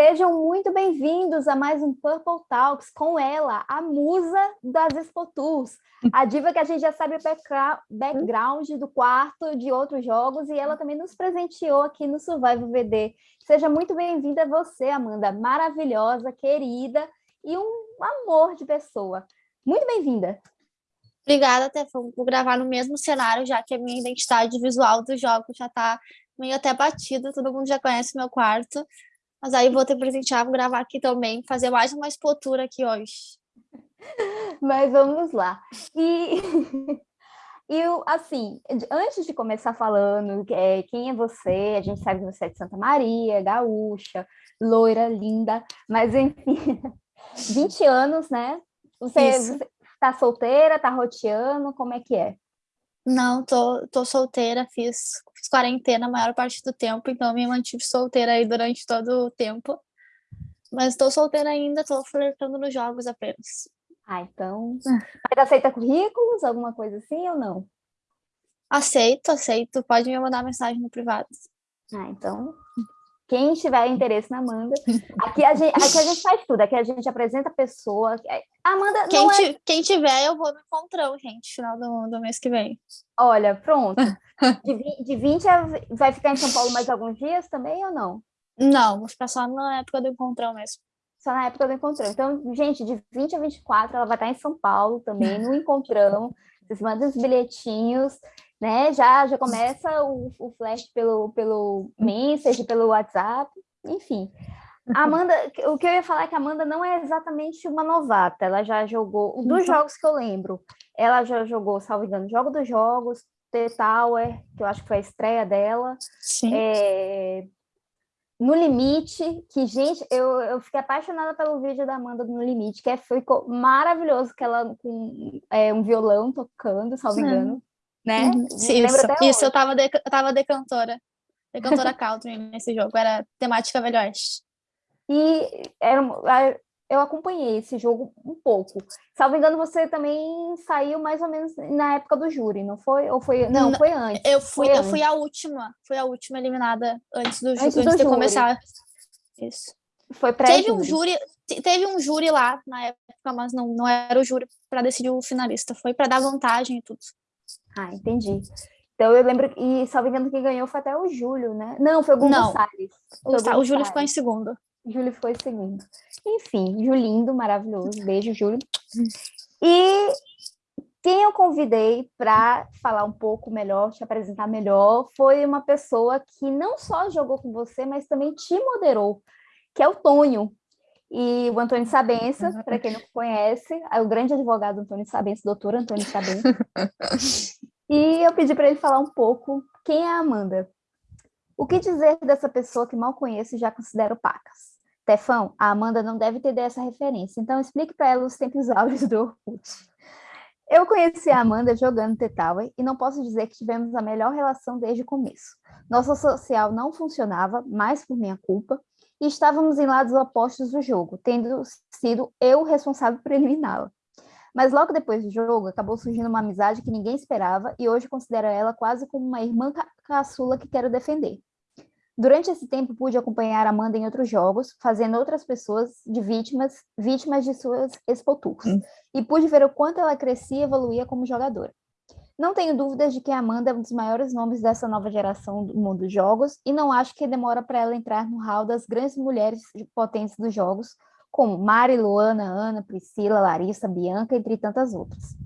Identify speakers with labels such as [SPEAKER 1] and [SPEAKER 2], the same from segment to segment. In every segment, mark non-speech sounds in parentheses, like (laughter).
[SPEAKER 1] Sejam muito bem-vindos a mais um Purple Talks com ela, a musa das Expo Tours, a diva que a gente já sabe o background do quarto de outros jogos e ela também nos presenteou aqui no Survival VD. Seja muito bem-vinda você, Amanda, maravilhosa, querida e um amor de pessoa. Muito bem-vinda.
[SPEAKER 2] Obrigada, Tefão, por gravar no mesmo cenário, já que a minha identidade visual do jogo já está meio até batida, todo mundo já conhece meu quarto. Mas aí vou ter presentear, vou gravar aqui também, fazer mais uma expotura aqui hoje. (laughs)
[SPEAKER 1] Mas vamos lá. E, (laughs) e assim, antes de começar falando é, quem é você, a gente sabe que você é de Santa Maria, gaúcha, loira, linda, mas enfim, (laughs) 20 20 né? Você, você tá solteira, tá roteando, como é que é?
[SPEAKER 2] Não, tô, tô solteira, fiz, fiz quarentena a maior parte do tempo, então me mantive solteira aí durante todo o tempo. Mas tô solteira ainda, tô flertando nos jogos apenas.
[SPEAKER 1] Ah, então... Mas aceita currículos, alguma coisa assim ou não?
[SPEAKER 2] Aceito, aceito. Pode me mandar mensagem no privado.
[SPEAKER 1] Ah, então quem tiver interesse na Amanda, aqui a gente, aqui a gente faz tudo, aqui a gente apresenta a pessoa. A Amanda
[SPEAKER 2] quem,
[SPEAKER 1] não é...
[SPEAKER 2] quem tiver, eu vou no encontrão, gente, final do, do mês que vem.
[SPEAKER 1] Olha, pronto. (laughs) De, de 20 a, vai ficar em São Paulo mais alguns dias também ou não?
[SPEAKER 2] Não, vou ficar só na época do encontrão mesmo.
[SPEAKER 1] Só na época do encontrão. Então, gente, de 20 a 24, ela vai estar em São Paulo também, no encontrão. Vocês mandam os bilhetinhos né? Já, já começa o, o flash pelo, pelo message, pelo WhatsApp, enfim. Amanda, o que eu ia falar é que a Amanda não é exatamente uma novata, ela já jogou, dos jogos que eu lembro, ela já jogou, salvo engano, Jogo dos Jogos, The Tower, que eu acho que foi a estreia dela,
[SPEAKER 2] Sim.
[SPEAKER 1] É, no Limite, que, gente, eu, eu fiquei apaixonada pelo vídeo da Amanda no Limite, que é, ficou maravilhoso, que ela com é, um violão tocando, salvo engano né?
[SPEAKER 2] Uhum. Isso, isso eu tava, de, eu tava decantora, decantora country nesse jogo, era temática Velho Oeste.
[SPEAKER 1] E era, eu acompanhei esse jogo um pouco. Salvo engano, você também saiu mais ou menos na época do júri, não foi? Ou foi? Não, não foi antes.
[SPEAKER 2] Eu fui,
[SPEAKER 1] eu
[SPEAKER 2] antes. fui a última, fui a última eliminada antes do, antes antes do de júri. começar. Isso.
[SPEAKER 1] Foi pré
[SPEAKER 2] Teve um júri, teve um júri lá na época, mas não, não era o júri para decidir o finalista, foi para dar vantagem e tudo.
[SPEAKER 1] Ah, entendi. Então eu lembro, e salvo engano, quem ganhou foi até o Júlio, né? Não, foi o Gonçalves.
[SPEAKER 2] Não, o, o, o Júlio ficou em segundo.
[SPEAKER 1] Júlio ficou em segundo. Enfim, Julindo, maravilhoso. Beijo, Júlio. E quem eu convidei para falar um pouco melhor, te apresentar melhor, foi uma pessoa que não só jogou com você, mas também te moderou, que é o Tonho. E o Antônio Sabença, uhum. para quem não conhece, é o grande advogado Antônio Sabença, doutor Antônio Sabença. (laughs) e eu pedi para ele falar um pouco quem é a Amanda. O que dizer dessa pessoa que mal conheço e já considero pacas? Tefão, a Amanda não deve ter dessa referência, então explique para ela os tempos (laughs) áureos do Orkut. Eu conheci a Amanda jogando The Tower e não posso dizer que tivemos a melhor relação desde o começo. Nossa social não funcionava, mais por minha culpa, e estávamos em lados opostos do jogo, tendo sido eu responsável por eliminá-la. Mas logo depois do jogo, acabou surgindo uma amizade que ninguém esperava e hoje considero ela quase como uma irmã ca caçula que quero defender. Durante esse tempo, pude acompanhar Amanda em outros jogos, fazendo outras pessoas de vítimas, vítimas de suas expotours, hum. e pude ver o quanto ela crescia e evoluía como jogadora. Não tenho dúvidas de que Amanda é um dos maiores nomes dessa nova geração do mundo dos jogos e não acho que demora para ela entrar no hall das grandes mulheres potentes dos jogos, como Mari, Luana, Ana, Priscila, Larissa, Bianca, entre tantas outras.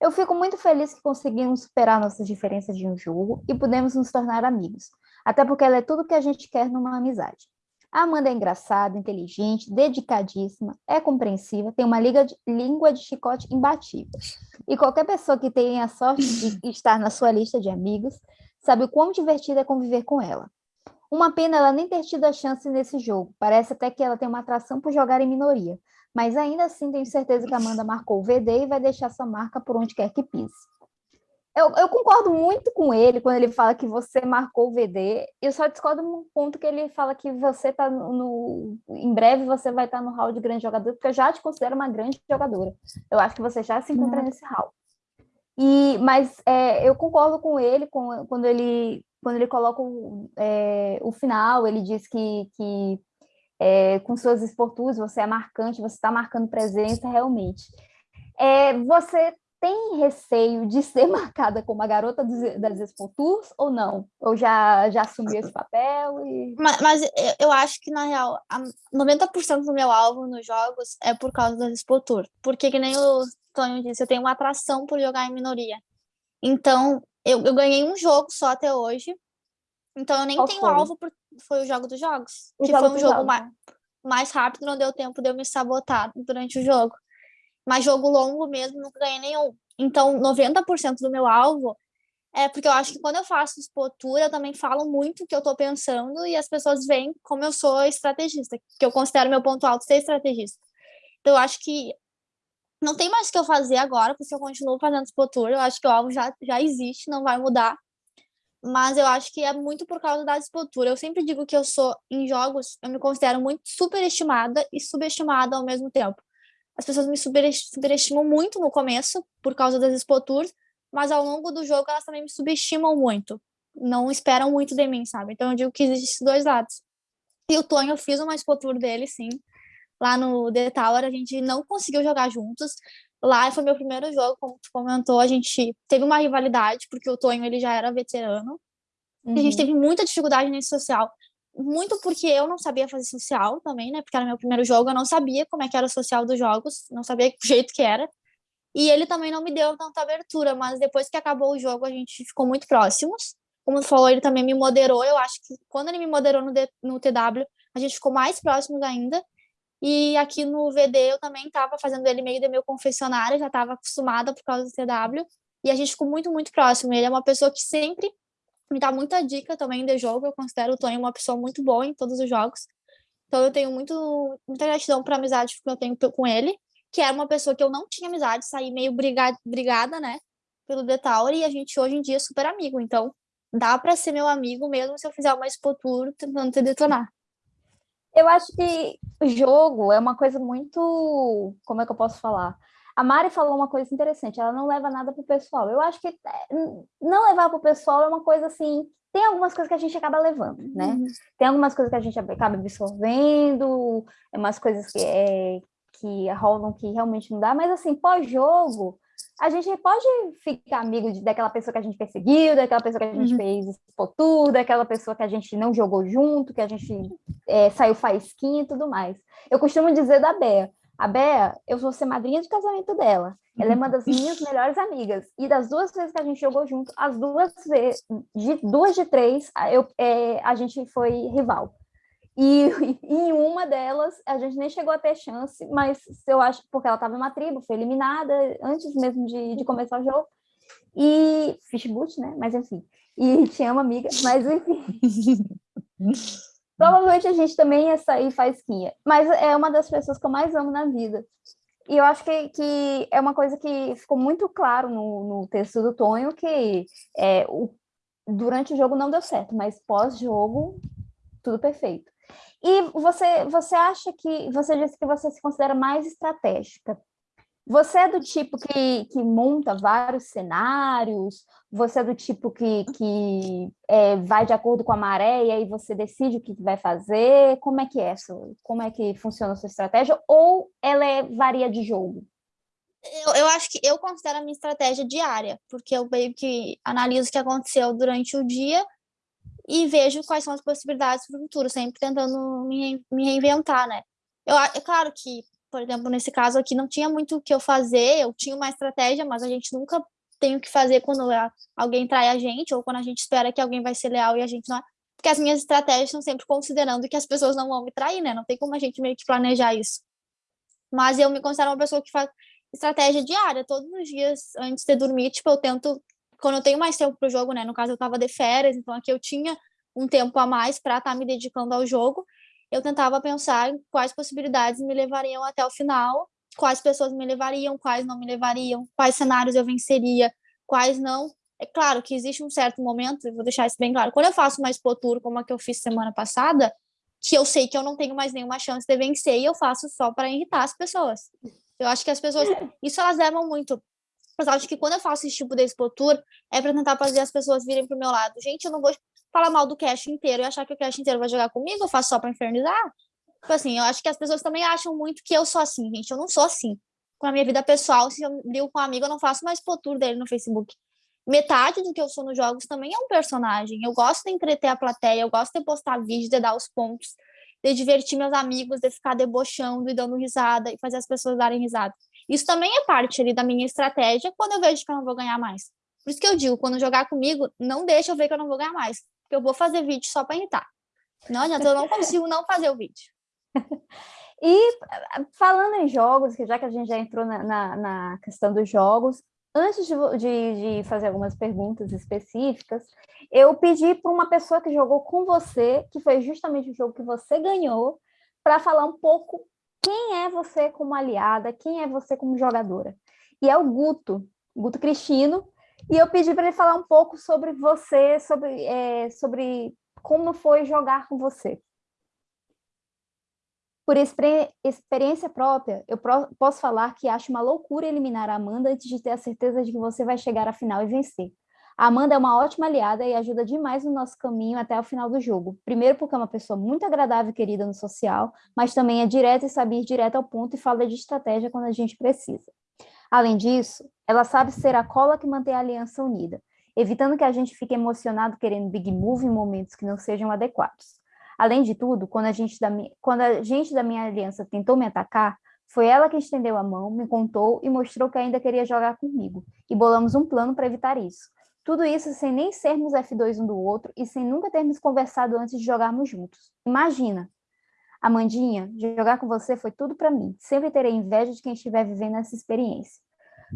[SPEAKER 1] Eu fico muito feliz que conseguimos superar nossas diferenças de um jogo e pudemos nos tornar amigos, até porque ela é tudo que a gente quer numa amizade. A Amanda é engraçada, inteligente, dedicadíssima, é compreensiva, tem uma de, língua de chicote imbatível. E qualquer pessoa que tenha a sorte de (laughs) estar na sua lista de amigos sabe o quão divertido é conviver com ela. Uma pena ela nem ter tido a chance nesse jogo, parece até que ela tem uma atração por jogar em minoria, mas ainda assim tenho certeza que a Amanda marcou o VD e vai deixar sua marca por onde quer que pise. Eu, eu, concordo muito com ele quando ele fala que você marcou o VD. Eu só discordo no ponto que ele fala que você está no, no, Em breve você vai estar tá no hall de grande jogador, porque eu já te considero uma grande jogadora. Eu acho que você já se encontra uhum. nesse hall. E, mas é, eu concordo com ele com, quando ele quando ele coloca o, é, o final, ele diz que, que é, com suas esporturas, você é marcante, você está marcando presença realmente. É, você tem receio de ser (laughs) marcada como a garota das Expo Tours ou não? Ou já, já assumiu esse papel? E...
[SPEAKER 2] Mas, mas eu acho que, na real, 90% do meu alvo nos jogos é por causa das Expo Tour. Porque, que nem o Tonho disse, eu tenho uma atração por jogar em minoria. Então, eu, eu ganhei um jogo só até hoje. Então, eu nem Qual tenho foi? alvo, por... foi o Jogo dos Jogos. O que jogo foi um jogo mais, mais rápido, não deu tempo de eu me sabotar durante o jogo. Mas jogo longo mesmo, nunca ganhei nenhum. Então, 90% do meu alvo é porque eu acho que quando eu faço expotura, eu também falo muito o que eu estou pensando e as pessoas veem como eu sou estrategista, que eu considero meu ponto alto ser estrategista. Então, eu acho que não tem mais o que eu fazer agora, porque eu continuo fazendo expotura, eu acho que o alvo já, já existe, não vai mudar. Mas eu acho que é muito por causa da expotura. Eu sempre digo que eu sou, em jogos, eu me considero muito superestimada e subestimada ao mesmo tempo as pessoas me superestimam muito no começo, por causa das expoturas, mas ao longo do jogo elas também me subestimam muito. Não esperam muito de mim, sabe? Então eu digo que existem esses dois lados. E o Tonho, eu fiz uma expotur dele, sim. Lá no The Tower, a gente não conseguiu jogar juntos. Lá foi meu primeiro jogo, como tu comentou, a gente teve uma rivalidade, porque o Tonho ele já era veterano. Uhum. E a gente uhum. teve muita dificuldade nesse social muito porque eu não sabia fazer social também, né? Porque era meu primeiro jogo, eu não sabia como é que era o social dos jogos, não sabia o (laughs) jeito que era. E ele também não me deu tanta abertura, mas depois que acabou o jogo, a gente ficou muito próximos. Como tu falou, ele também me moderou. Eu acho que quando ele me moderou no, D, no TW, a gente ficou mais próximos ainda. E aqui no VD eu também estava fazendo ele meio de meu confessionário, já estava acostumada por causa do TW. E a gente ficou muito, muito próximo. Ele é uma pessoa que sempre me dá muita dica também de jogo. Eu considero o Tony uma pessoa muito boa em todos os jogos. Então eu tenho muito, muita gratidão para a amizade que eu tenho com ele, que era uma pessoa que eu não tinha amizade, saí meio brigada, brigada né, pelo Tower, e a gente hoje em dia é super amigo. Então dá para ser meu amigo mesmo se eu fizer uma Expo tentando te detonar.
[SPEAKER 1] Eu acho que o jogo é uma coisa muito, como é que eu posso falar? A Mari falou uma coisa interessante, ela não leva nada para o pessoal. Eu acho que é, não levar para o pessoal é uma coisa assim, tem algumas coisas que a gente acaba levando, né? Uhum. Tem algumas coisas que a gente acaba absorvendo, é umas coisas que, é, que rolam que realmente não dá, mas assim, pós-jogo, a gente pode ficar amigo de, daquela pessoa que a gente perseguiu, daquela pessoa que a gente uhum. fez expotur, daquela pessoa que a gente não jogou junto, que a gente é, saiu faísquinha e tudo mais. Eu costumo dizer da Bea, a Bea, eu vou ser madrinha de casamento dela. Ela é uma das minhas (laughs) melhores amigas. E das duas vezes que a gente jogou junto, as duas vezes, de duas de três, eu, é, a gente foi rival. E, e, (laughs) em uma delas, a gente nem chegou a ter chance, mas eu acho, porque ela estava em uma tribo, foi eliminada antes mesmo de, de começar o jogo. E Fishboot, né? Mas enfim. E te amo, amiga. Mas enfim. (laughs) Provavelmente a gente também ia sair faísquinha, mas é uma das pessoas que eu mais amo na vida. E eu acho que, que é uma coisa que ficou muito claro no, no texto do Tonho, que é, o, durante o jogo não deu certo, mas pós-jogo, tudo perfeito. E você, você acha que, você disse que você se considera mais estratégica. Você é do tipo que, que monta vários cenários? Você é do tipo que, que é, vai de acordo com a maré e aí você decide o que vai fazer? Como é que é isso? Como é que funciona a sua estratégia? Ou ela é, varia de jogo?
[SPEAKER 2] Eu, eu acho que eu considero a minha estratégia diária, porque eu meio que analiso o que aconteceu durante o dia e vejo quais são as possibilidades para o futuro, sempre tentando me, me reinventar, né? Eu, é claro que por exemplo, nesse caso aqui, não tinha muito o que eu fazer, eu tinha uma estratégia, mas a gente nunca tem o que fazer quando alguém trai a gente, ou quando a gente espera que alguém vai ser leal e a gente não é. Porque as minhas estratégias são sempre considerando que as pessoas não vão me trair, né? Não tem como a gente meio que planejar isso. Mas eu me considero uma pessoa que faz estratégia diária, todos os dias antes de dormir, tipo, eu tento, quando eu tenho mais tempo pro jogo, né? No caso, eu tava de férias, então aqui eu tinha um tempo a mais para estar tá me dedicando ao jogo eu tentava pensar quais possibilidades me levariam até o final, quais pessoas me levariam, quais não me levariam, quais cenários eu venceria, quais não. É claro que existe um certo momento, vou deixar isso bem claro, quando eu faço uma Expo Tour, como a que eu fiz semana passada, que eu sei que eu não tenho mais nenhuma chance de vencer e eu faço só para irritar as pessoas. Eu acho que as pessoas, isso elas levam muito. Mas acho que quando eu faço esse tipo de Expo Tour, é para tentar fazer as pessoas virem pro meu lado. Gente, eu não vou falar mal do cast inteiro e achar que o cast inteiro vai jogar comigo, eu faço só para infernizar. Tipo assim, eu acho que as pessoas também acham muito que eu sou assim, gente. Eu não sou assim. Com a minha vida pessoal, se eu ligo com um amigo, eu não faço mais potur dele no Facebook. Metade do que eu sou nos jogos também é um personagem. Eu gosto de entreter a plateia, eu gosto de postar vídeos, de dar os pontos, de divertir meus amigos, de ficar debochando e dando risada e fazer as pessoas darem risada. Isso também é parte ali da minha estratégia quando eu vejo que eu não vou ganhar mais. Por isso que eu digo, quando jogar comigo, não deixa eu ver que eu não vou ganhar mais. Eu vou fazer vídeo só para irritar. Não adianta, eu não consigo não fazer o vídeo. (laughs)
[SPEAKER 1] E falando em jogos, já que a gente já entrou na, na, na questão dos jogos, antes de, de, de, fazer algumas perguntas específicas, eu pedi para uma pessoa que jogou com você, que foi justamente o jogo que você ganhou, para falar um pouco quem é você como aliada, quem é você como jogadora. E é o Guto, Guto Cristino, e eu pedi para ele falar um pouco sobre você, sobre, é, sobre como foi jogar com você. Por experiência própria, eu posso falar que acho uma loucura eliminar a Amanda antes de ter a certeza de que você vai chegar à final e vencer. A Amanda é uma ótima aliada e ajuda demais no nosso caminho até o final do jogo. Primeiro porque é uma pessoa muito agradável e querida no social, mas também é direta e sabe ir direto ao ponto e fala de estratégia quando a gente precisa. Além disso, ela sabe ser a cola que mantém a aliança unida, evitando que a gente fique emocionado querendo big move em momentos que não sejam adequados. Além de tudo, quando a gente da, quando a gente da minha aliança tentou me atacar, foi ela que estendeu a mão, me contou e mostrou que ainda queria jogar comigo, e bolamos um plano para evitar isso. Tudo isso sem nem sermos F2 um do outro e sem nunca termos conversado antes de jogarmos juntos. Imagina! Amandinha, jogar com você foi tudo para mim. Sempre terei inveja de quem estiver vivendo essa experiência.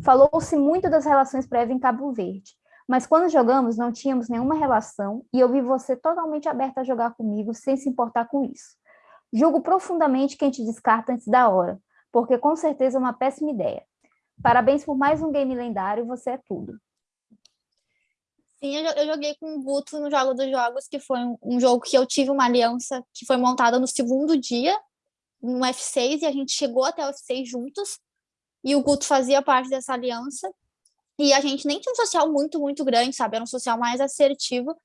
[SPEAKER 1] Falou-se muito das relações prévias em Cabo Verde, mas quando jogamos, não tínhamos nenhuma relação e eu vi você totalmente aberta a jogar comigo sem se importar com isso. Julgo profundamente quem te descarta antes da hora, porque com certeza é uma péssima ideia. Parabéns por mais um game lendário, você é tudo.
[SPEAKER 2] Sim, eu joguei com o Guto no Jogo dos Jogos, que foi um jogo que eu tive uma aliança que foi montada no segundo dia, no F6, e a gente chegou até o F6 juntos, e o Guto fazia parte dessa aliança, e a gente nem tinha um social muito, muito grande, sabe? Era um social mais assertivo.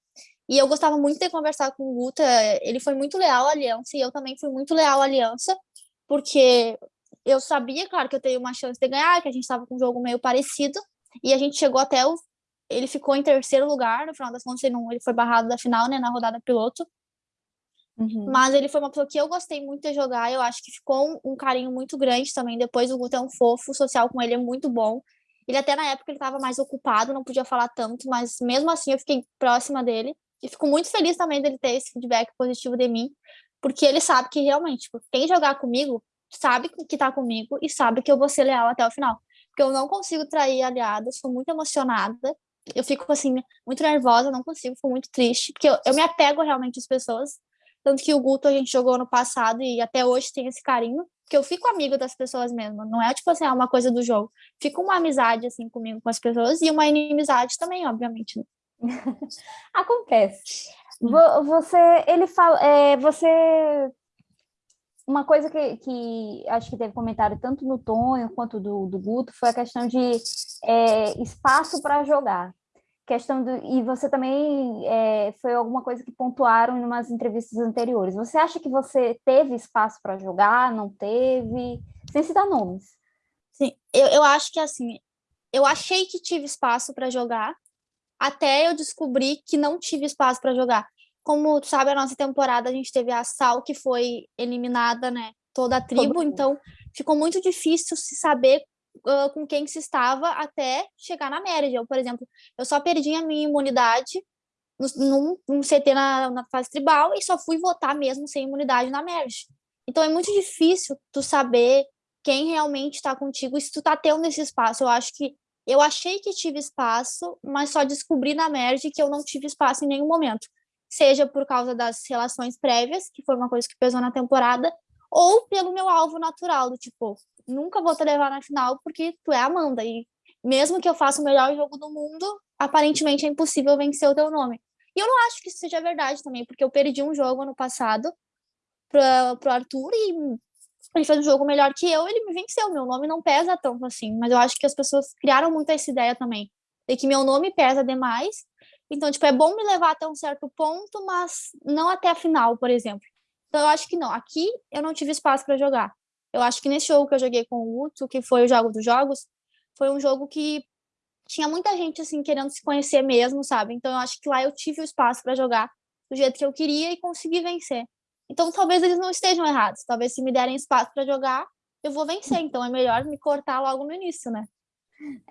[SPEAKER 2] E eu gostava muito de conversar com o Guta. Ele foi muito leal à aliança e eu também fui muito leal à aliança, porque eu sabia, claro, que eu teria uma chance de ganhar, que a gente estava com um jogo meio parecido. E a gente chegou até o. Ele ficou em terceiro lugar, no final das contas, ele, não, ele foi barrado da final, né, na rodada piloto. Uhum. Mas ele foi uma pessoa que eu gostei muito de jogar, eu acho que ficou um, um carinho muito grande também. Depois o Guto é um fofo, o social com ele é muito bom. Ele até na época ele estava mais ocupado, não podia falar tanto, mas mesmo assim eu fiquei próxima dele. E fico muito feliz também dele ter esse feedback positivo de mim, porque ele sabe que realmente, tipo, quem jogar comigo sabe que tá comigo e sabe que eu vou ser leal até o final. Porque eu não consigo trair aliados, sou muito emocionada. Eu fico assim, muito nervosa, não consigo, fico muito triste, porque eu, eu me apego realmente às pessoas. Tanto que o Guto a gente jogou no passado e até hoje tem esse carinho que eu fico amigo das pessoas mesmo, não é tipo assim, é uma coisa do jogo. Fica uma amizade assim comigo com as pessoas e uma inimizade também, obviamente. Né? (laughs)
[SPEAKER 1] Acontece. Você, ele fala, é, você uma coisa que, que acho que teve comentário tanto no Tonho quanto do, do Guto foi a questão de é, espaço para jogar questão do e você também é, foi alguma coisa que pontuaram em umas entrevistas anteriores. Você acha que você teve espaço para jogar? Não teve? Sem citar nomes.
[SPEAKER 2] Sim, eu, eu acho que assim, eu achei que tive espaço para jogar, até eu descobri que não tive espaço para jogar. Como tu sabe, a nossa temporada a gente teve a Sal que foi eliminada, né? Toda a tribo, então ficou muito difícil se saber uh, com quem se estava até chegar na média. Eu, por exemplo, eu só perdi a minha imunidade num, num CT na, na, fase tribal e só fui votar mesmo sem imunidade na merge. Então é muito difícil tu saber quem realmente está contigo e se tu tá tendo esse espaço. Eu acho que eu achei que tive espaço, mas só descobri na merge que eu não tive espaço em nenhum momento. Seja por causa das relações prévias, que foi uma coisa que pesou na temporada, ou pelo meu alvo natural, do tipo, nunca vou te levar na final porque tu é Amanda. E mesmo que eu faça o melhor jogo do mundo, aparentemente é impossível vencer o teu nome. E eu não acho que isso seja verdade também, porque eu perdi um jogo ano passado para pro Arthur e ele fez um jogo melhor que eu, ele me venceu. Meu nome não pesa tanto assim, mas eu acho que as pessoas criaram muito essa ideia também, de que meu nome pesa demais. Então, tipo, é bom me levar até um certo ponto, mas não até a final, por exemplo. Então eu acho que não. Aqui eu não tive espaço para jogar. Eu acho que nesse jogo que eu joguei com o Uto, que foi o jogo dos jogos, foi um jogo que tinha muita gente assim querendo se conhecer mesmo, sabe? Então eu acho que lá eu tive o espaço para jogar do jeito que eu queria e consegui vencer. Então talvez eles não estejam errados. Talvez se me derem espaço para jogar, eu vou vencer. Então é melhor me cortar logo no início, né?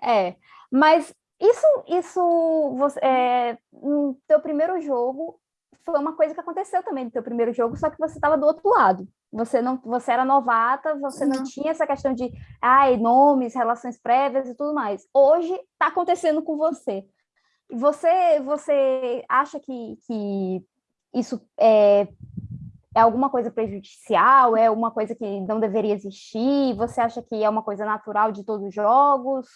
[SPEAKER 1] É, mas isso, isso você, é, no teu primeiro jogo foi uma coisa que aconteceu também no teu primeiro jogo, só que você estava do outro lado. Você não, você era novata, você não, não tinha essa questão de ai, nomes, relações prévias e tudo mais. Hoje está acontecendo com você. Você, você acha que, que isso é, é alguma coisa prejudicial? É uma coisa que não deveria existir? Você acha que é uma coisa natural de todos os jogos?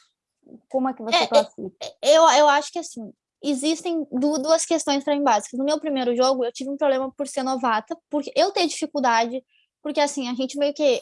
[SPEAKER 1] Como é que você é, classifica?
[SPEAKER 2] Eu, eu acho que assim, existem duas questões para mim básicas. No meu primeiro jogo, eu tive um problema por ser novata, porque eu tenho dificuldade, porque assim, a gente meio que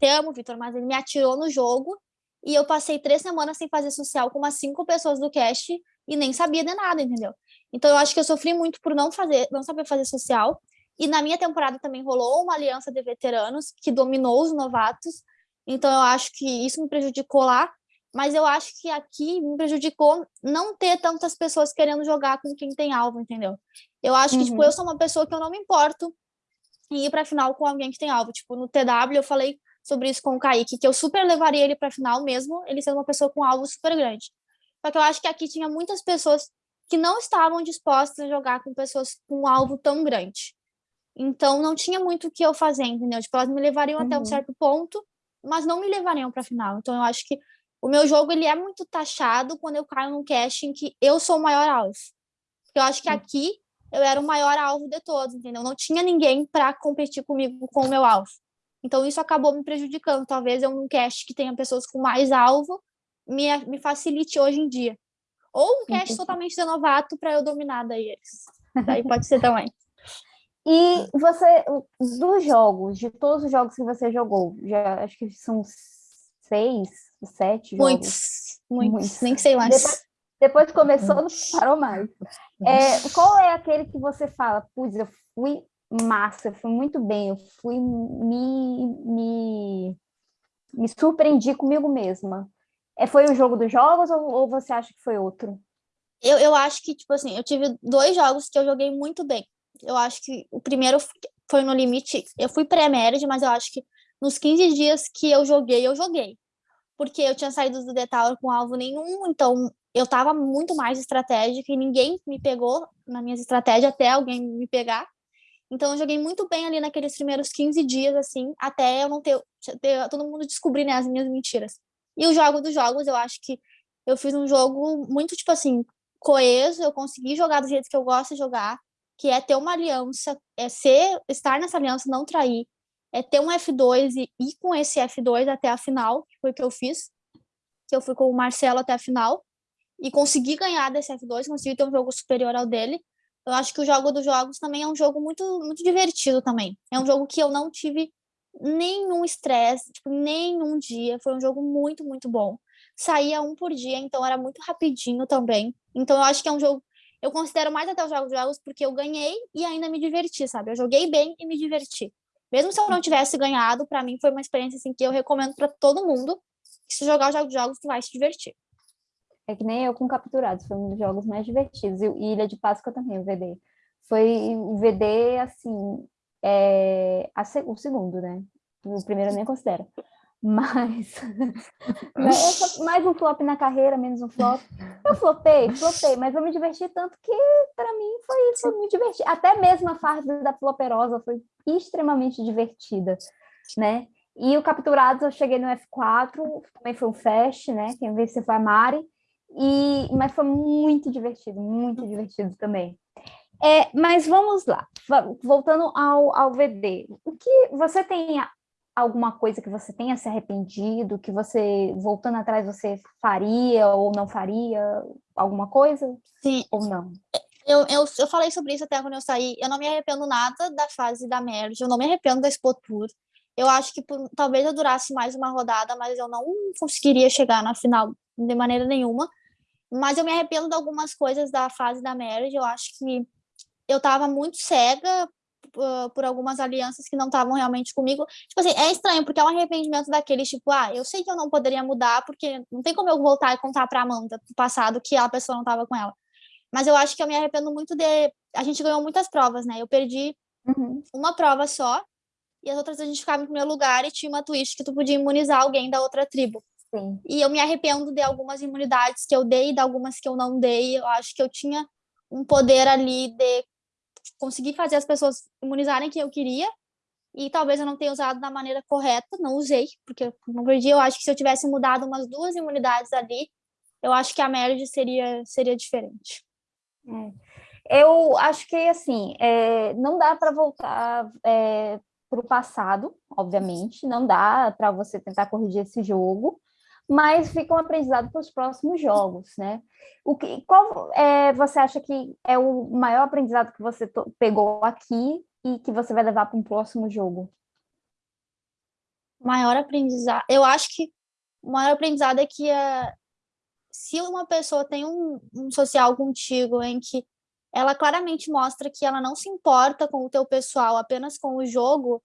[SPEAKER 2] te amo, Vitor, mas ele me atirou no jogo e eu passei três semanas sem fazer social com umas cinco pessoas do cast e nem sabia de nada, entendeu? Então eu acho que eu sofri muito por não fazer, não saber fazer social. E na minha temporada também rolou uma aliança de veteranos que dominou os novatos. Então eu acho que isso me prejudicou lá mas eu acho que aqui me prejudicou não ter tantas pessoas querendo jogar com quem tem alvo, entendeu? Eu acho que, tipo, uhum. tipo, eu sou uma pessoa que eu não me importo em ir pra final com alguém que tem alvo. Tipo, no TW eu falei sobre isso com o Kaique, que eu super levaria ele pra final mesmo, ele sendo uma pessoa com alvo super grande. Só que eu acho que aqui tinha muitas pessoas que não estavam dispostas a jogar com pessoas com um alvo tão grande. Então não tinha muito o que eu fazer, entendeu? Tipo, elas me levariam uhum. até um uhum. certo ponto, mas não me levariam para final. Então eu acho que o meu jogo ele é muito taxado quando eu caio num cast em que eu sou o maior alvo. Porque eu acho que aqui eu era o maior alvo de todos, entendeu? Não tinha ninguém para competir comigo com o meu alvo. Então isso acabou me prejudicando. Talvez eu num cast que tenha pessoas com mais alvo me, me facilite hoje em dia. Ou um cast totalmente de novato para eu dominar daí eles. Daí pode (laughs) ser também.
[SPEAKER 1] E você, dos jogos, de todos os jogos que você jogou, já acho que são seis, sete
[SPEAKER 2] jogos. Muitos, muitos, muitos. nem sei mais.
[SPEAKER 1] Depois, depois começou, não parou mais. É, qual é aquele que você fala, putz, eu fui massa, eu fui muito bem, eu fui me, me, me surpreendi comigo mesma. É, foi o jogo dos jogos ou, ou você acha que foi outro?
[SPEAKER 2] Eu, eu acho que, tipo assim, eu tive dois jogos que eu joguei muito bem. Eu acho que o primeiro foi no limite, eu fui pré-médio, mas eu acho que nos 15 dias que eu joguei, eu joguei porque eu tinha saído do The Tower com alvo nenhum, então eu estava muito mais estratégica e ninguém me pegou nas minhas estratégias até alguém me pegar. Então eu joguei muito bem ali naqueles primeiros 15 dias, assim, até eu não ter, ter todo mundo descobrir né, as minhas mentiras. E o jogo dos jogos, eu acho que eu fiz um jogo muito, tipo assim, coeso, eu consegui jogar do jeito que eu gosto de jogar, que é ter uma aliança, é ser, estar nessa aliança, não trair, é ter um F2 e ir com esse F2 até a final, que foi o que eu fiz, que eu fui com o Marcelo até a final, e consegui ganhar desse F2, consegui ter um jogo superior ao dele. Eu acho que o jogo dos jogos também é um jogo muito, muito divertido também. É um jogo que eu não tive nenhum estresse, tipo, nenhum dia. Foi um jogo muito, muito bom. Saía um por dia, então era muito rapidinho também. Então eu acho que é um jogo. Eu considero mais até os jogos dos jogos porque eu ganhei e ainda me diverti, sabe? Eu joguei bem e me diverti. Mesmo se eu não tivesse ganhado, para mim foi uma experiência assim que eu recomendo para todo mundo. Se jogar o jogo de jogos, vai se divertir.
[SPEAKER 1] É que nem eu com Capturados, foi um dos jogos mais divertidos. E Ilha de Páscoa também, o VD. Foi o VD, assim, é, a, o segundo, né? O primeiro eu nem considero. Mas (laughs) é mais um flop na carreira, menos um flop. Eu flopei, flopei, mas eu me diverti tanto que para mim foi, foi muito divertido. Até mesmo a fase da floperosa foi extremamente divertida, né? E o Capturados eu cheguei no F4, também foi um fast, né? Quem venceu foi a Mari, e, mas foi muito divertido, muito divertido também. É, mas vamos lá, voltando ao, ao VD, o que você tem alguma coisa que você tenha se arrependido, que você, voltando atrás, você faria ou não faria alguma coisa?
[SPEAKER 2] Sim.
[SPEAKER 1] Ou não?
[SPEAKER 2] Eu, eu, eu falei sobre isso até quando eu saí. Eu não me arrependo nada da fase da merge, eu não me arrependo da Expo Tour. Eu acho que por, talvez eu durasse mais uma rodada, mas eu não conseguiria chegar na final de maneira nenhuma. Mas eu me arrependo de algumas coisas da fase da merge. Eu acho que eu estava muito cega uh, por algumas alianças que não estavam realmente comigo. Tipo assim, é estranho, porque é um arrependimento daqueles, tipo, ah, eu sei que eu não poderia mudar, porque não tem como eu voltar e contar pra Amanda do passado que a pessoa não estava com ela. Mas eu acho que eu me arrependo muito de. A gente ganhou muitas provas, né? Eu perdi uhum. uma prova só, e as outras a gente ficava em primeiro lugar e tinha uma twist que tu podia imunizar alguém da outra tribo.
[SPEAKER 1] Sim.
[SPEAKER 2] E eu me arrependo de algumas imunidades que eu dei, de algumas que eu não dei. Eu acho que eu tinha um poder ali de conseguir fazer as pessoas imunizarem quem eu queria. E talvez eu não tenha usado da maneira correta, não usei, porque não perdi. Eu acho que se eu tivesse mudado umas duas imunidades ali, eu acho que a merge seria, seria diferente.
[SPEAKER 1] É. Eu acho que, assim, é, não dá para voltar é, para o passado, obviamente, não dá para você tentar corrigir esse jogo, mas fica um aprendizado para os próximos jogos, né? O que, qual é, você acha que é o maior aprendizado que você pegou aqui e que você vai levar para um próximo jogo?
[SPEAKER 2] Maior aprendizado, eu acho que o maior aprendizado é que uh, se uma pessoa tem um, um social contigo em que ela claramente mostra que ela não se importa com o teu pessoal, apenas com o jogo,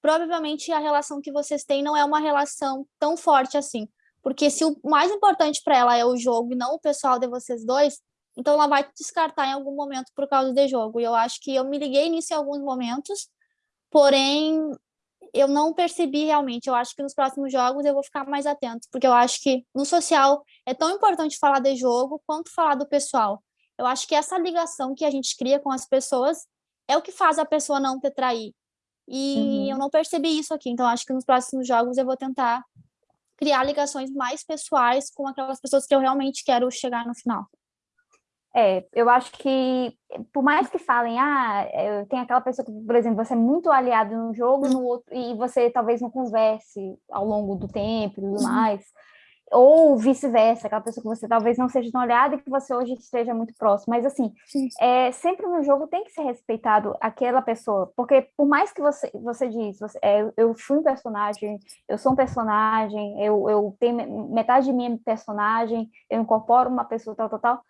[SPEAKER 2] provavelmente a relação que vocês têm não é uma relação tão forte assim. Porque se o mais importante para ela é o jogo e não o pessoal de vocês dois, então ela vai te descartar em algum momento por causa do jogo. E eu acho que eu me liguei nisso em alguns momentos, porém eu não percebi realmente. Eu acho que nos próximos jogos eu vou ficar mais atento, porque eu acho que no social é tão importante falar de jogo quanto falar do pessoal. Eu acho que essa ligação que a gente cria com as pessoas é o que faz a pessoa não te trair. E uhum. eu não percebi isso aqui, então acho que nos próximos jogos eu vou tentar criar ligações mais pessoais com aquelas pessoas que eu realmente quero chegar no final.
[SPEAKER 1] É, eu acho que, por mais que falem, ah, tem aquela pessoa que, por exemplo, você é muito aliado num jogo no outro, e você talvez não converse ao longo do tempo e tudo uhum. mais, ou vice-versa, aquela pessoa que você talvez não seja tão olhada e que você hoje esteja muito próximo. Mas, assim, é, sempre no jogo tem que ser respeitado aquela pessoa, porque por mais que você, você diz, você, é, eu fui um personagem, eu sou um personagem, eu, eu tenho metade de mim é personagem, eu incorporo uma pessoa tal, tal, tal.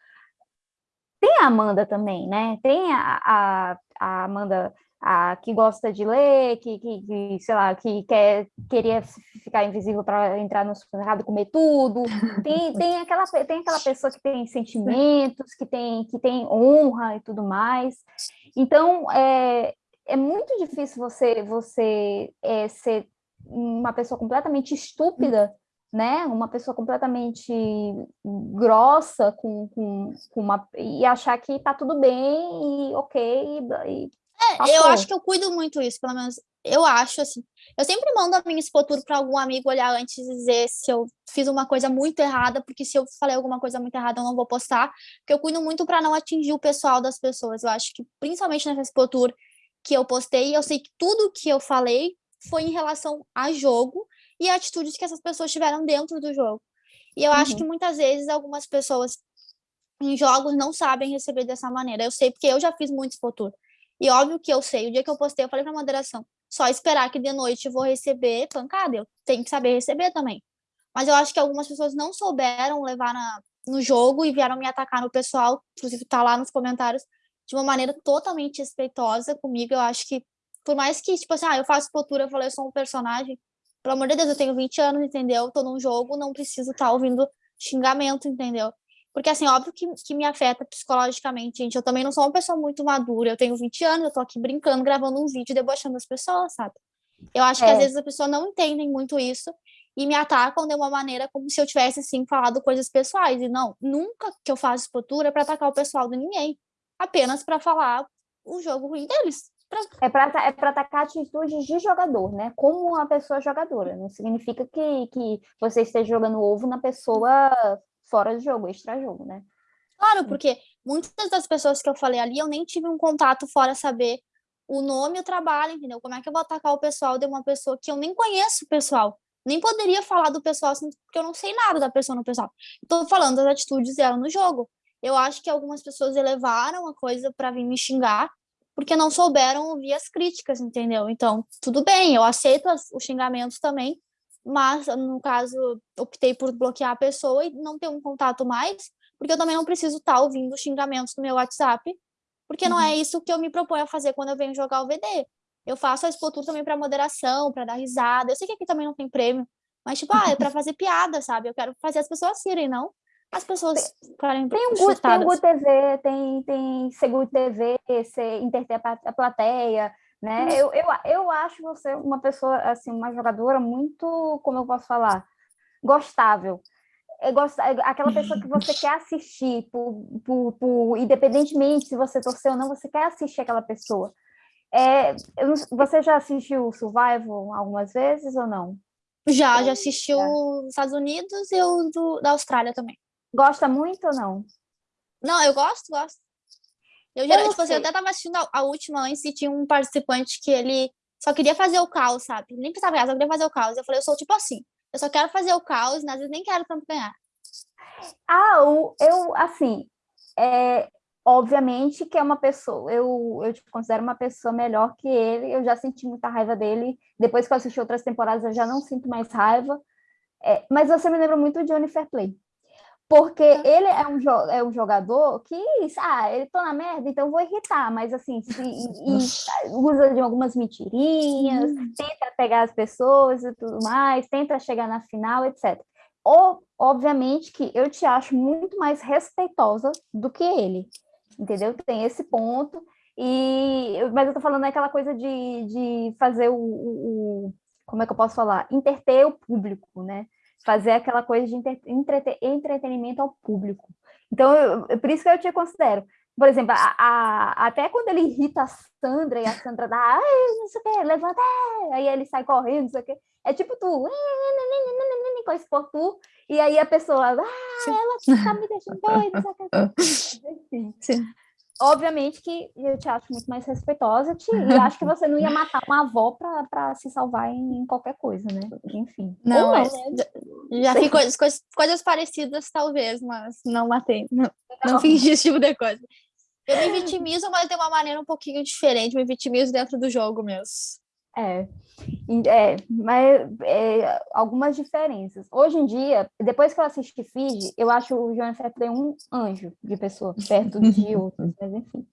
[SPEAKER 1] Tem a Amanda também, né? Tem a, a, a Amanda a, que gosta de ler, que, que, que, sei lá, que quer, queria ficar invisível para entrar no supermercado e comer tudo. Tem, (laughs) tem, aquela, tem aquela pessoa que tem sentimentos, que tem, que tem honra e tudo mais. Então, é, é muito difícil você, você é, ser uma pessoa completamente estúpida, né? Uma pessoa completamente grossa com, com, com uma e achar que tá tudo bem e ok e,
[SPEAKER 2] eu acho que eu cuido muito isso, pelo menos eu acho, assim. Eu sempre mando a minha expotura para algum amigo olhar antes e dizer se eu fiz uma coisa muito errada, porque se eu falei alguma coisa muito errada, eu não vou postar, porque eu cuido muito para não atingir o pessoal das pessoas. Eu acho que, principalmente nessa expotura que eu postei, eu sei que tudo que eu falei foi em relação a jogo e atitudes que essas pessoas tiveram dentro do jogo. E eu uhum. acho que muitas vezes algumas pessoas em jogos não sabem receber dessa maneira. Eu sei porque eu já fiz muito expotura. E óbvio que eu sei, o dia que eu postei, eu falei pra moderação, só esperar que de noite eu vou receber pancada, eu tenho que saber receber também. Mas eu acho que algumas pessoas não souberam levar na, no jogo e vieram me atacar no pessoal, inclusive tá lá nos comentários, de uma maneira totalmente respeitosa comigo. Eu acho que, por mais que, tipo assim, ah, eu faço postura, eu falei, eu sou um personagem, pelo amor de Deus, eu tenho 20 anos, entendeu? Tô num jogo, não preciso estar tá ouvindo xingamento, entendeu? Porque, assim, óbvio que, que me afeta psicologicamente, gente. Eu também não sou uma pessoa muito madura. Eu tenho 20 anos, eu tô aqui brincando, gravando um vídeo, debochando as pessoas, sabe? Eu acho é. que às vezes as pessoas não entendem muito isso e me atacam de uma maneira como se eu tivesse, assim, falado coisas pessoais. E não, nunca que eu faço expotura é para atacar o pessoal de ninguém. Apenas para falar o jogo ruim deles.
[SPEAKER 1] Pra... É para é atacar atitudes de jogador, né? Como uma pessoa jogadora. Não significa que, que você esteja jogando ovo na pessoa fora do jogo, extra-jogo, né?
[SPEAKER 2] Claro, porque muitas das pessoas que eu falei ali, eu nem tive um contato fora saber o nome e o trabalho, entendeu? Como é que eu vou atacar o pessoal de uma pessoa que eu nem conheço o pessoal? Nem poderia falar do pessoal assim, porque eu não sei nada da pessoa no pessoal. Estou falando das atitudes dela no jogo. Eu acho que algumas pessoas elevaram a coisa para vir me xingar, porque não souberam ouvir as críticas, entendeu? Então, tudo bem, eu aceito as, os xingamentos também, mas no caso optei por bloquear a pessoa e não ter um contato mais, porque eu também não preciso estar tá ouvindo xingamentos no meu WhatsApp porque não é uhum. isso que eu me proponho a fazer quando eu venho jogar o VD. Eu faço a Expotur também para moderação, para dar risada. Eu sei que aqui também não tem prêmio, mas, tipo, ah, é para fazer piada, sabe? Eu quero fazer as pessoas rirem, não as pessoas
[SPEAKER 1] ficarem Tem o Gu, tem o TV, tem, tem Seguro TV, você interter a plateia, né? Eu, eu, eu acho você uma pessoa, assim, uma jogadora muito, como eu posso falar, gostável. É, gost... É aquela pessoa que você quer assistir, por, por, por, independentemente se você torceu ou não, você quer assistir aquela pessoa. É, você já assistiu Survival algumas vezes ou não?
[SPEAKER 2] Já, já assistiu os Estados Unidos e o do, da Austrália também.
[SPEAKER 1] Gosta muito ou não?
[SPEAKER 2] Não, eu gosto, gosto. Eu, já, tipo assim, eu até tava assistindo a, a, última antes e tinha um participante que ele só queria fazer o caos, sabe? Nem precisava ganhar, só queria fazer o caos. Eu falei, eu sou tipo assim, eu só quero fazer o caos, mas às vezes nem quero tanto ganhar.
[SPEAKER 1] Ah, eu, assim, é, obviamente que é uma pessoa, eu, eu te considero uma pessoa melhor que ele, eu já senti muita raiva dele, depois que eu assisti outras temporadas eu já não sinto mais raiva, é, mas você me lembra muito de Johnny Fairplay. Porque ele é um, é um jogador que, ah, ele tô na merda, então vou irritar, mas assim, se, e, e usa de algumas mentirinhas, tenta pegar as pessoas e tudo mais, tenta chegar na final, etc. Ou, obviamente que eu te acho muito mais respeitosa do que ele, entendeu? Tem esse ponto, e, mas eu tô falando aquela coisa de, de fazer o, o, o como é que eu posso falar? Interter o público, né? Fazer aquela coisa de entretenimento ao público. Então, eu, por isso que eu te considero. Por exemplo, a, a, até quando ele irrita a Sandra e a Sandra dá, ai, não sei o que, levanta, aí ele sai correndo, não sei o que. É tipo tu, com esse por tu, e aí a pessoa, ah, ela tá me deixando doida, não sei o que. (laughs) Sim obviamente que eu te acho muito mais respeitosa te, e acho que você não ia matar uma avó para se salvar em, em, qualquer coisa, né? Enfim.
[SPEAKER 2] Não, não é, né? já fiz coisas, coisas, coisas, parecidas, talvez, mas não matei. Não, não, não fingi esse tipo de coisa. Eu me vitimizo, mas de uma maneira um pouquinho diferente. Me vitimizo dentro do jogo mesmo.
[SPEAKER 1] É, é mas é, algumas diferenças. Hoje em dia, depois que eu assisti Fiji, eu acho o Jonathan Play um anjo de pessoa, perto de (laughs) outros, mas enfim.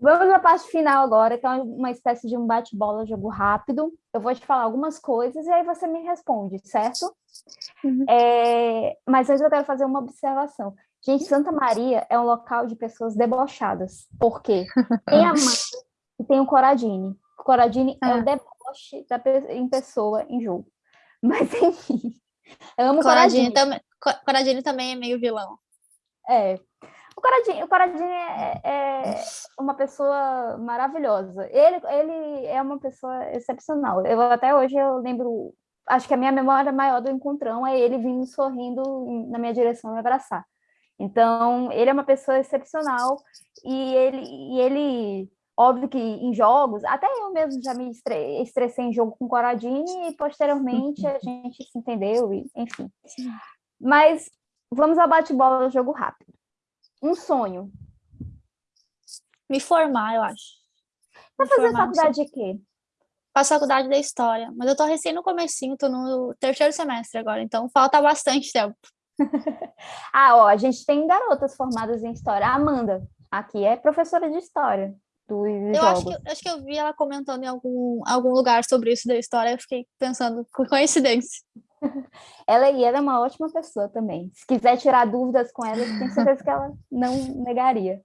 [SPEAKER 1] Vamos à parte final agora, que é uma espécie de um bate-bola, jogo rápido. Eu vou te falar algumas coisas e aí você me responde, certo? Uhum. É, mas antes eu quero fazer uma observação. Gente, Santa Maria é um local de pessoas debochadas. Por quê? Tem a mãe e tem o Coradini. Coradini ah. é o ah. deboche da, em pessoa em jogo. (laughs) Mas, enfim, eu amo Coradini.
[SPEAKER 2] Coradini. Também, também é meio vilão.
[SPEAKER 1] É. O Coradini, o Coradini é, é, uma pessoa maravilhosa. Ele, ele é uma pessoa excepcional. Eu até hoje eu lembro, acho que a minha memória maior do encontrão é ele vindo sorrindo na minha direção me abraçar. Então, ele é uma pessoa excepcional e ele, e ele Óbvio que em jogos, até eu mesmo já me estressei em jogo com Coradini e posteriormente a (laughs) gente se entendeu, e, enfim. Mas vamos ao bate-bola, jogo rápido. Um sonho.
[SPEAKER 2] Me formar, eu acho.
[SPEAKER 1] Vai fazer faculdade de quê?
[SPEAKER 2] Faço faculdade da História, mas eu tô recém no comecinho, tô no terceiro semestre agora, então falta bastante tempo. (laughs)
[SPEAKER 1] ah, ó, a gente tem garotas formadas em História. A Amanda, aqui, é professora de História dos
[SPEAKER 2] eu jogos. Acho que, acho que eu vi ela comentando em algum, algum lugar sobre isso da história, eu fiquei pensando, (laughs) por coincidência. (laughs)
[SPEAKER 1] ela e ela é uma ótima pessoa também. Se quiser tirar dúvidas com ela, tenho certeza que ela (laughs) não negaria.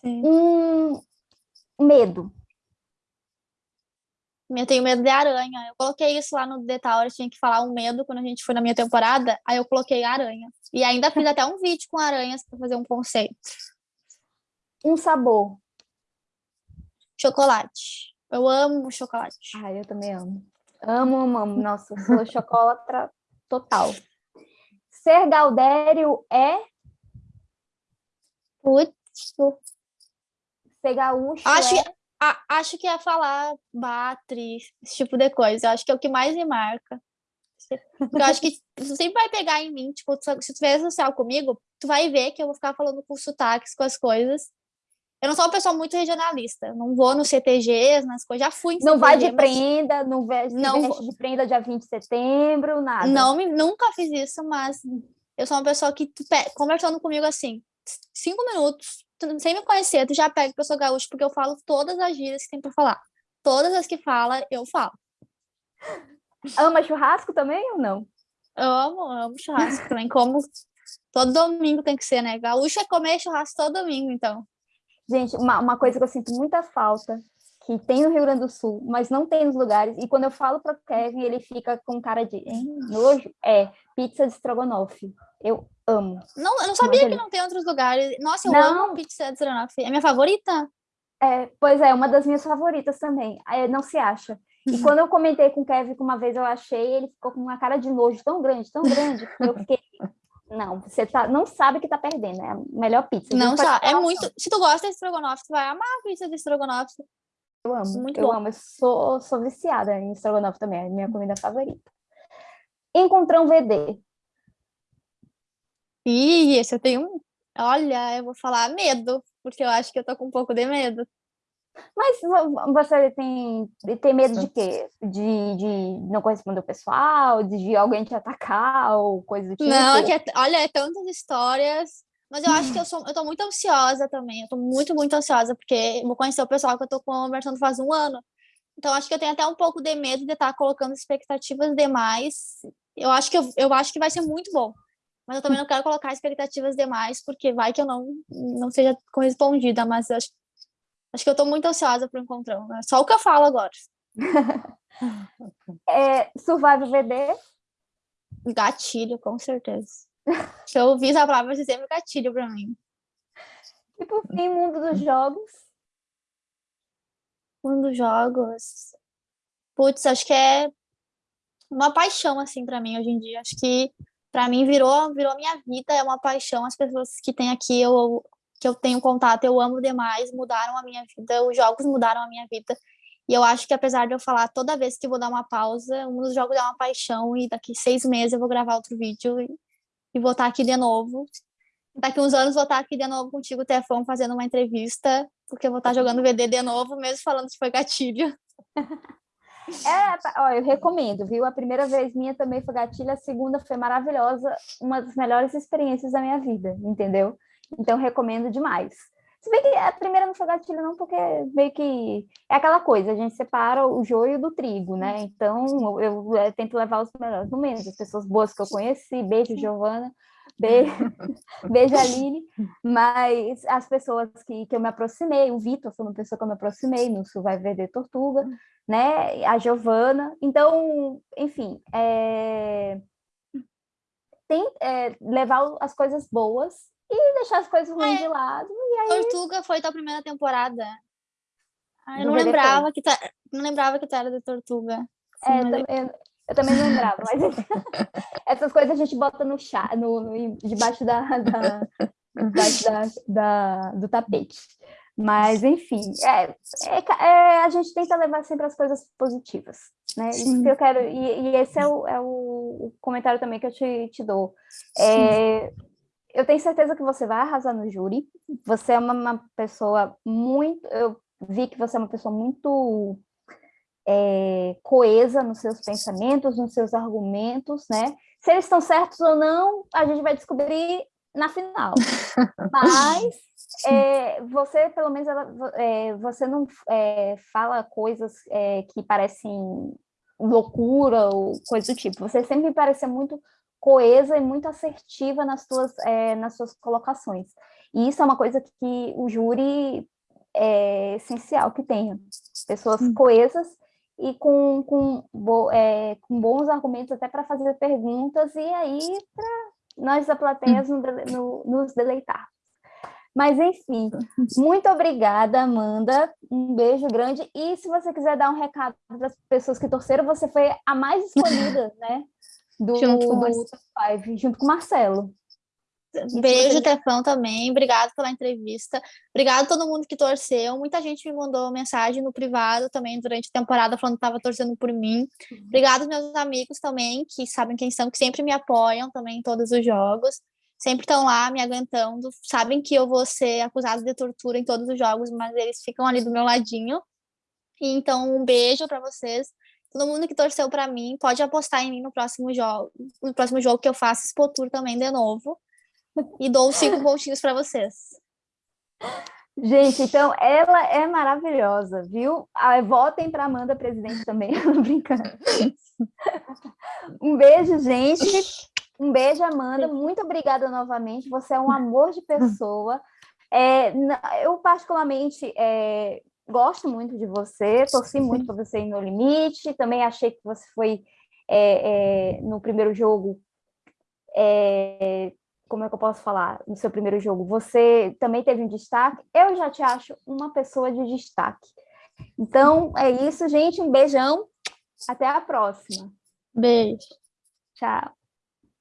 [SPEAKER 1] Sim. Um medo.
[SPEAKER 2] Eu tenho medo de aranha. Eu coloquei isso lá no The Tower, tinha que falar um medo quando a gente foi na minha temporada, aí eu coloquei aranha. E ainda fiz até um vídeo com aranhas para fazer um conceito.
[SPEAKER 1] Um sabor.
[SPEAKER 2] Chocolate. Eu amo chocolate.
[SPEAKER 1] Ah, eu também amo. Amo, amo, amo. Nossa, sou (laughs) chocolate total. Ser Gaudério é...
[SPEAKER 2] Putz.
[SPEAKER 1] Ser gaúcho
[SPEAKER 2] acho,
[SPEAKER 1] é...
[SPEAKER 2] a, acho que ia falar Batri, esse tipo de coisa. Acho que é o que mais me marca. Eu acho que tu sempre vai pegar em mim, tipo, se tu fizer social comigo, tu vai ver que eu vou ficar falando com sotaques, com as coisas. Eu não sou uma pessoa muito regionalista. Não vou nos CTGs, nas coisas. Já fui em
[SPEAKER 1] Não vai de mas... prenda, não veste, não de prenda dia 20 de setembro, nada.
[SPEAKER 2] Não, nunca fiz isso, mas eu sou uma pessoa que, conversando comigo assim, cinco minutos, sem me conhecer, tu já pega que eu sou gaúcho, porque eu falo todas as gírias que tem pra falar. Todas as que fala, eu falo.
[SPEAKER 1] Ama churrasco também ou não?
[SPEAKER 2] Eu amo, amo churrasco também. Como todo domingo tem que ser, né? Gaúcho é comer churrasco todo domingo, então.
[SPEAKER 1] Gente, uma, uma coisa que eu sinto muita falta, que tem no Rio Grande do Sul, mas não tem nos lugares, e quando eu falo para Kevin, ele fica com cara de hein, nojo, é pizza de estrogonofe. Eu amo.
[SPEAKER 2] Não, eu não sabia que não tem outros lugares. Nossa, eu não. amo pizza de estrogonofe. É minha favorita.
[SPEAKER 1] É, pois é, uma das minhas favoritas também. Não se acha. E quando eu comentei com o Kevin que uma vez eu achei, ele ficou com uma cara de nojo tão grande, tão grande, que eu fiquei. Não, você tá, não sabe que tá perdendo, é a melhor pizza.
[SPEAKER 2] Não sabe, é muito. Se tu gosta de estrogonofe, tu vai amar a pizza de estrogonofe.
[SPEAKER 1] Eu amo, muito eu bom. amo, eu sou, sou viciada em estrogonofe também, é a minha comida favorita. Encontrão VD.
[SPEAKER 2] Ih, esse eu tenho. Olha, eu vou falar medo, porque eu acho que eu tô com um pouco de medo.
[SPEAKER 1] Mas você tem, tem medo de quê? De, de não corresponder ao pessoal? De, alguém te atacar ou coisa do tipo?
[SPEAKER 2] Não, é que olha, é tantas histórias. Mas eu acho que eu sou, eu tô muito ansiosa também. Eu tô muito, muito ansiosa, porque vou conhecer o pessoal que eu tô conversando faz um ano. Então, acho que eu tenho até um pouco de medo de estar colocando expectativas demais. Eu acho que eu, eu acho que vai ser muito bom. Mas eu também não quero colocar expectativas demais, porque vai que eu não, não seja correspondida. Mas eu acho Acho que eu tô muito ansiosa pro encontrão, né? Só o que eu falo agora. (laughs)
[SPEAKER 1] é, Survival VD?
[SPEAKER 2] Gatilho, com certeza. (laughs) Se eu ouvir essa palavra, ser sempre gatilho pra mim.
[SPEAKER 1] E por fim, mundo dos jogos?
[SPEAKER 2] Mundo dos jogos... Putz, acho que é uma paixão, assim, pra mim, hoje em dia. Acho que, pra mim, virou, virou minha vida, é uma paixão. As pessoas que tem aqui, eu que eu tenho contato, eu amo demais, mudaram a minha vida, os jogos mudaram a minha vida. E eu acho que apesar de eu falar toda vez que vou dar uma pausa, um dos jogos é uma paixão e daqui seis meses eu vou gravar outro vídeo e, e vou estar aqui de novo. Daqui uns anos vou estar aqui de novo contigo, Tefão, fazendo uma entrevista, porque eu vou estar jogando VD de novo, mesmo falando que foi gatilho. (laughs)
[SPEAKER 1] É, ó, eu recomendo, viu? A primeira vez minha também foi gatilho, a segunda foi maravilhosa, uma das melhores experiências da minha vida, entendeu? Então, recomendo demais. Se bem que a primeira não foi gatilho, não, porque meio que é aquela coisa, a gente separa o joio do trigo, né? Então, eu, eu, tento levar os melhores momentos, as pessoas boas que eu conheci, beijo, Giovana, beijo, (laughs) beijo, Aline, mas as pessoas que, que eu me aproximei, o Vitor foi uma pessoa que eu me aproximei no Vai Vender Tortuga, né? A Giovana, então, enfim, é... tem é, levar as coisas boas e deixar as coisas ruins é. de lado. E aí...
[SPEAKER 2] Tortuga foi tua primeira temporada. Ah, eu não lembrava, que tá, não lembrava que tu era de Tortuga.
[SPEAKER 1] Sim, é, mas... eu, eu, também não lembrava, mas (laughs) (laughs) essas coisas a gente bota no chá, no, no debaixo, da, da, da, da, do tapete. Mas, enfim, é, é, é, a gente tenta levar sempre as coisas positivas, né? Isso que eu quero, e, e esse é o, é o, comentário também que eu te, te dou. É, eu tenho certeza que você vai arrasar no júri. Você é uma, uma pessoa muito... Eu vi que você é uma pessoa muito é, coesa nos seus pensamentos, nos seus argumentos, né? Se eles estão certos ou não, a gente vai descobrir na final. (laughs) Mas é, você, pelo menos, é, você não é, fala coisas é, que parecem loucura ou coisa do tipo. Você sempre me parece muito coesa e muito assertiva nas suas, é, nas suas colocações. E isso é uma coisa que o júri é essencial que tenha. Pessoas coesas e com, com, bo, é, com bons argumentos até para fazer perguntas e aí para nós da plateia no, no, nos deleitar. Mas, enfim, muito obrigada, Amanda. Um beijo grande. E se você quiser dar um recado para as pessoas que torceram, você foi a mais escolhida, né? (laughs) do, junto com do Five, junto com o Marcelo.
[SPEAKER 2] Beijo, Tefão, também. Obrigado pela entrevista. Obrigado a todo mundo que torceu. Muita gente me mandou mensagem no privado também durante a temporada falando que estava torcendo por mim. Obrigado aos meus amigos também, que sabem quem são, que sempre me apoiam também em todos os jogos. Sempre estão lá me aguentando. Sabem que eu vou ser acusada de tortura em todos os jogos, mas eles ficam ali do meu ladinho. Então, um beijo para vocês. Todo mundo que torceu para mim pode apostar em mim no próximo jogo, no próximo jogo que eu faço Expo Tour também de novo. E dou cinco (laughs) pontinhos para vocês.
[SPEAKER 1] Gente, então ela é maravilhosa, viu? Ah, votem para Amanda presidente também, (laughs) brincando. Um beijo, gente. Um beijo, Amanda. Muito obrigada novamente. Você é um amor de pessoa. É, eu, particularmente, é, gosto muito de você, torci muito para você ir no limite. Também achei que você foi, é, é no primeiro jogo, é, como é que eu posso falar, no seu primeiro jogo, você também teve um destaque, eu já te acho uma pessoa de destaque. Então, é isso, gente, um beijão, até a próxima.
[SPEAKER 2] Beijo.
[SPEAKER 1] Tchau.